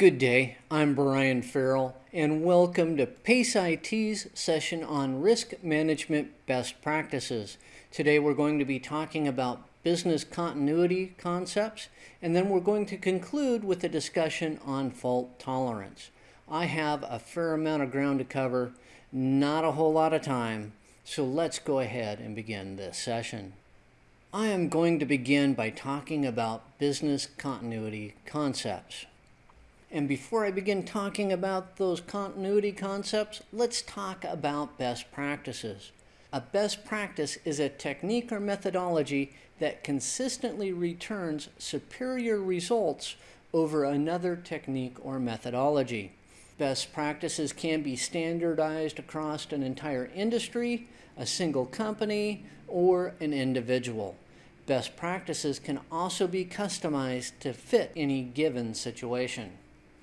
Good day, I'm Brian Farrell, and welcome to PACE IT's session on risk management best practices. Today we're going to be talking about business continuity concepts, and then we're going to conclude with a discussion on fault tolerance. I have a fair amount of ground to cover, not a whole lot of time, so let's go ahead and begin this session. I am going to begin by talking about business continuity concepts. And before I begin talking about those continuity concepts, let's talk about best practices. A best practice is a technique or methodology that consistently returns superior results over another technique or methodology. Best practices can be standardized across an entire industry, a single company, or an individual. Best practices can also be customized to fit any given situation.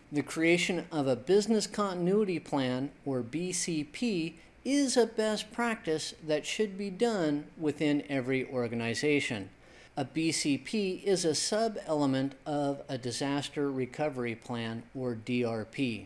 The creation of a business continuity plan, or BCP, is a best practice that should be done within every organization. A BCP is a sub-element of a disaster recovery plan, or DRP.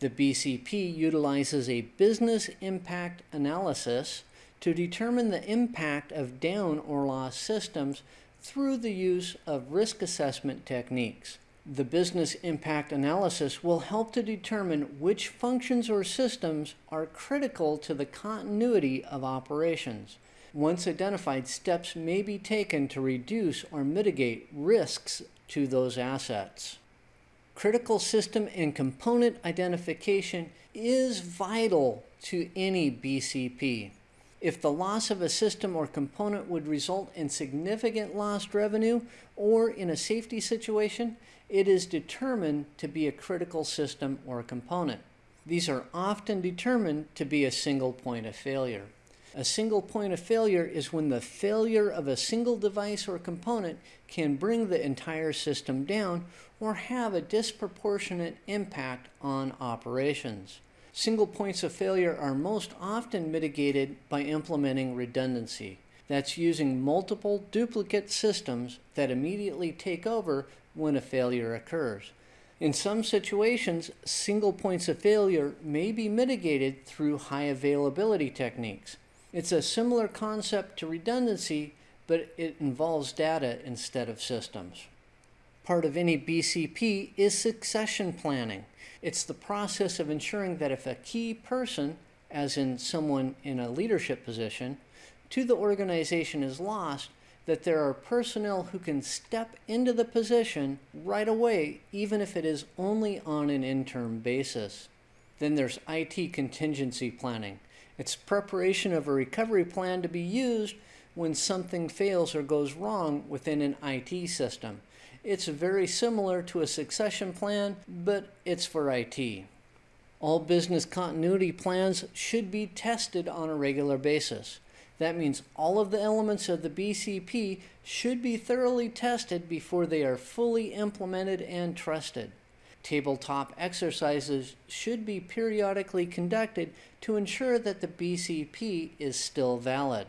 The BCP utilizes a business impact analysis to determine the impact of down or lost systems through the use of risk assessment techniques. The business impact analysis will help to determine which functions or systems are critical to the continuity of operations. Once identified, steps may be taken to reduce or mitigate risks to those assets. Critical system and component identification is vital to any BCP. If the loss of a system or component would result in significant lost revenue or in a safety situation, it is determined to be a critical system or component. These are often determined to be a single point of failure. A single point of failure is when the failure of a single device or component can bring the entire system down or have a disproportionate impact on operations. Single points of failure are most often mitigated by implementing redundancy. That's using multiple duplicate systems that immediately take over when a failure occurs. In some situations, single points of failure may be mitigated through high availability techniques. It's a similar concept to redundancy, but it involves data instead of systems. Part of any BCP is succession planning. It's the process of ensuring that if a key person, as in someone in a leadership position, to the organization is lost, that there are personnel who can step into the position right away, even if it is only on an interim basis. Then there's IT contingency planning. It's preparation of a recovery plan to be used when something fails or goes wrong within an IT system. It's very similar to a succession plan, but it's for IT. All business continuity plans should be tested on a regular basis. That means all of the elements of the BCP should be thoroughly tested before they are fully implemented and trusted. Tabletop exercises should be periodically conducted to ensure that the BCP is still valid.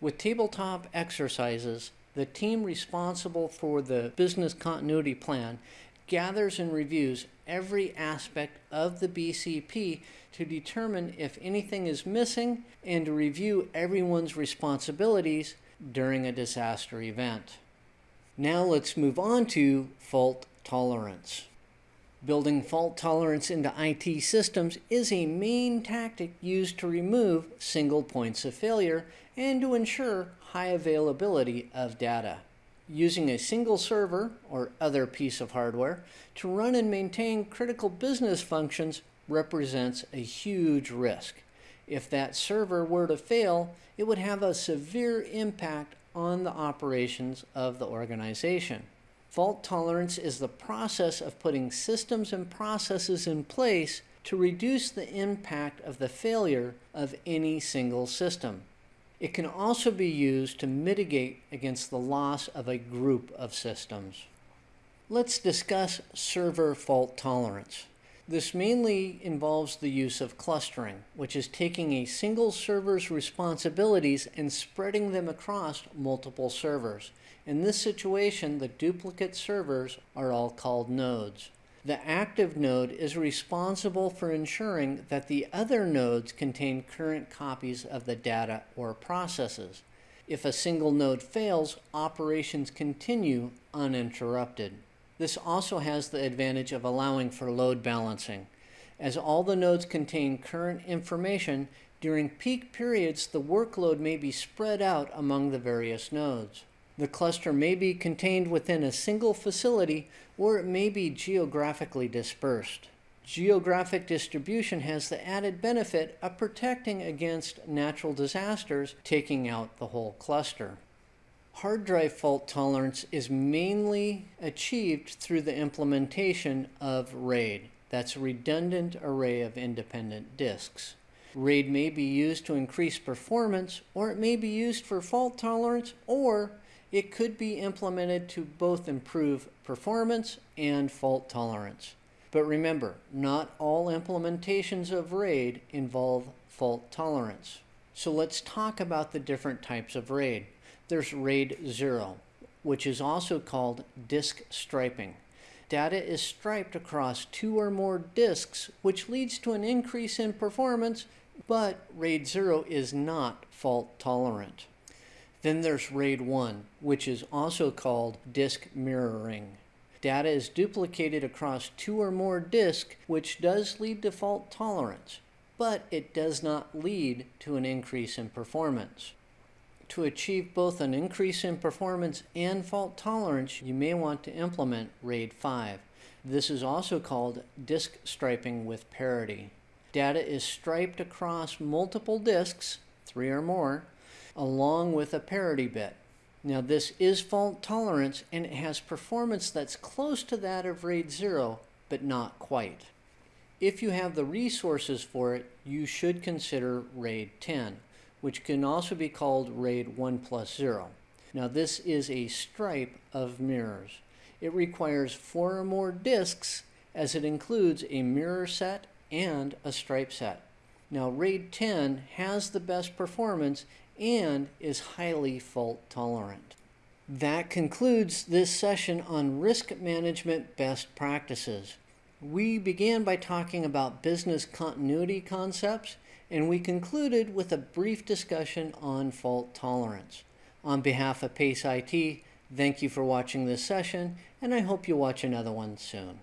With tabletop exercises, the team responsible for the business continuity plan gathers and reviews every aspect of the BCP to determine if anything is missing and to review everyone's responsibilities during a disaster event. Now let's move on to fault tolerance. Building fault tolerance into IT systems is a main tactic used to remove single points of failure and to ensure high availability of data using a single server or other piece of hardware to run and maintain critical business functions represents a huge risk. If that server were to fail, it would have a severe impact on the operations of the organization. Fault tolerance is the process of putting systems and processes in place to reduce the impact of the failure of any single system. It can also be used to mitigate against the loss of a group of systems. Let's discuss server fault tolerance. This mainly involves the use of clustering, which is taking a single server's responsibilities and spreading them across multiple servers. In this situation, the duplicate servers are all called nodes. The active node is responsible for ensuring that the other nodes contain current copies of the data or processes. If a single node fails, operations continue uninterrupted. This also has the advantage of allowing for load balancing. As all the nodes contain current information, during peak periods the workload may be spread out among the various nodes. The cluster may be contained within a single facility or it may be geographically dispersed. Geographic distribution has the added benefit of protecting against natural disasters, taking out the whole cluster. Hard drive fault tolerance is mainly achieved through the implementation of RAID. That's a redundant array of independent disks. RAID may be used to increase performance, or it may be used for fault tolerance, or it could be implemented to both improve performance and fault tolerance. But remember, not all implementations of RAID involve fault tolerance. So let's talk about the different types of RAID. There's RAID 0, which is also called disk striping. Data is striped across two or more disks, which leads to an increase in performance, but RAID 0 is not fault tolerant. Then there's RAID 1, which is also called disk mirroring. Data is duplicated across two or more disks, which does lead to fault tolerance, but it does not lead to an increase in performance. To achieve both an increase in performance and fault tolerance, you may want to implement RAID 5. This is also called disk striping with parity. Data is striped across multiple disks, three or more, along with a parity bit. Now this is fault tolerance and it has performance that's close to that of RAID 0, but not quite. If you have the resources for it, you should consider RAID 10, which can also be called RAID 1 plus 0. Now this is a stripe of mirrors. It requires four or more disks as it includes a mirror set and a stripe set. Now RAID 10 has the best performance and is highly fault tolerant. That concludes this session on risk management best practices. We began by talking about business continuity concepts, and we concluded with a brief discussion on fault tolerance. On behalf of PACE IT, thank you for watching this session, and I hope you watch another one soon.